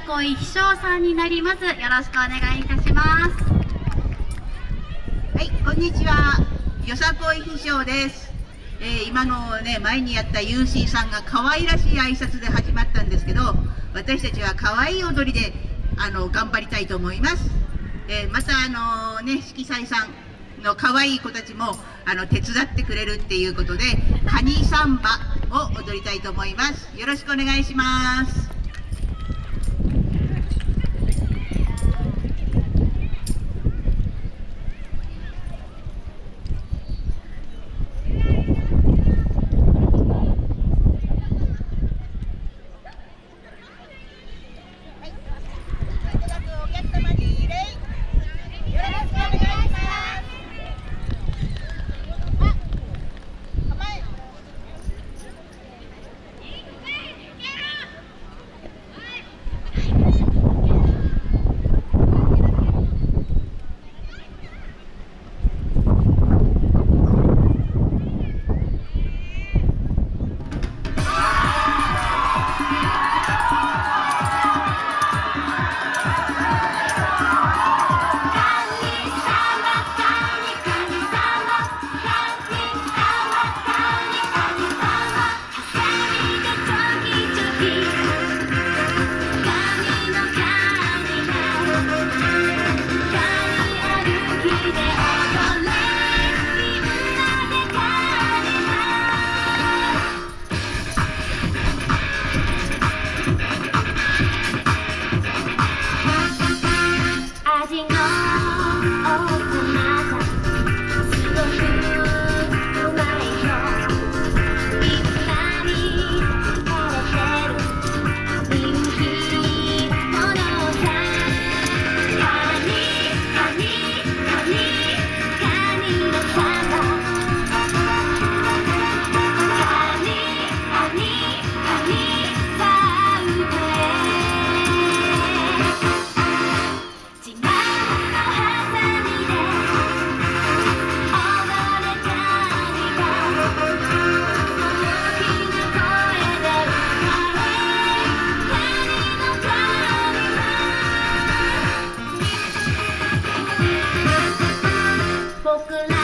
恋秘書さんになります。よろしくお願いいたします。はい、こんにちは。よさこい秘書です。えー、今のね、前にやった UC さんが可愛らしい挨拶で始まったんですけど、私たちは可愛い踊りで、あの、頑張りたいと思います。えー、またあのね、色彩さんの可愛い子たちも、あの、手伝ってくれるっていうことで、カニサンバを踊りたいと思います。よろしくお願いします。broken